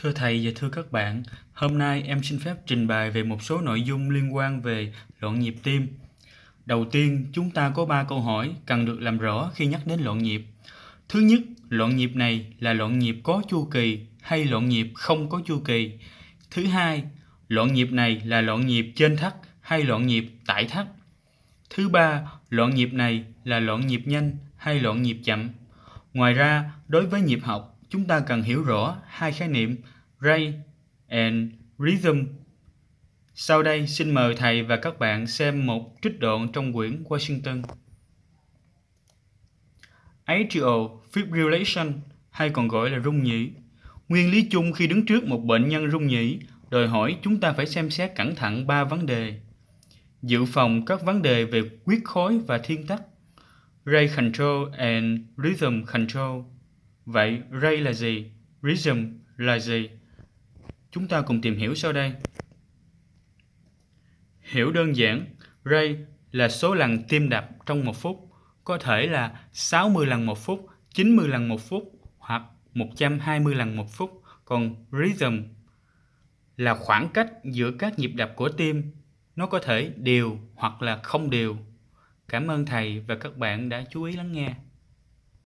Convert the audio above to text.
Thưa thầy và thưa các bạn, hôm nay em xin phép trình bày về một số nội dung liên quan về loạn nhịp tim. Đầu tiên, chúng ta có 3 câu hỏi cần được làm rõ khi nhắc đến loạn nhịp. Thứ nhất, loạn nhịp này là loạn nhịp có chu kỳ hay loạn nhịp không có chu kỳ? Thứ hai, loạn nhịp này là loạn nhịp trên thắt hay loạn nhịp tại thắt? Thứ ba, loạn nhịp này là loạn nhịp nhanh hay loạn nhịp chậm? Ngoài ra, đối với nhịp học, chúng ta cần hiểu rõ hai khái niệm rate and rhythm. Sau đây, xin mời thầy và các bạn xem một trích đoạn trong quyển Washington. Atrial fibrillation, hay còn gọi là rung nhĩ. Nguyên lý chung khi đứng trước một bệnh nhân rung nhĩ, đòi hỏi chúng ta phải xem xét cẩn thận ba vấn đề. Dự phòng các vấn đề về huyết khối và thiên tắc. Rate control and rhythm control Vậy ray là gì? Rhythm là gì? Chúng ta cùng tìm hiểu sau đây. Hiểu đơn giản, ray là số lần tim đập trong một phút, có thể là 60 lần một phút, 90 lần một phút hoặc 120 lần một phút. Còn rhythm là khoảng cách giữa các nhịp đập của tim. Nó có thể đều hoặc là không đều. Cảm ơn thầy và các bạn đã chú ý lắng nghe.